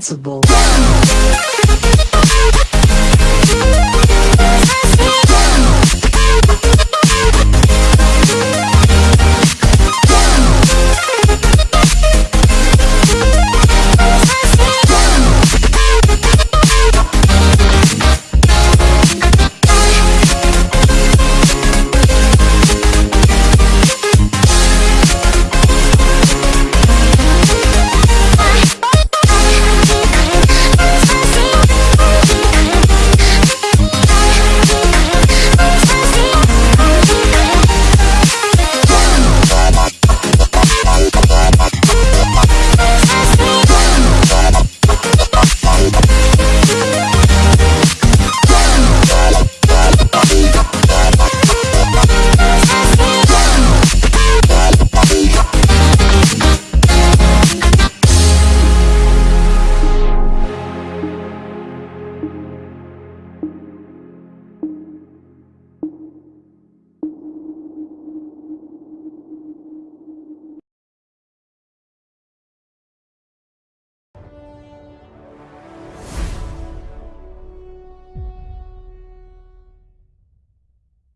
principle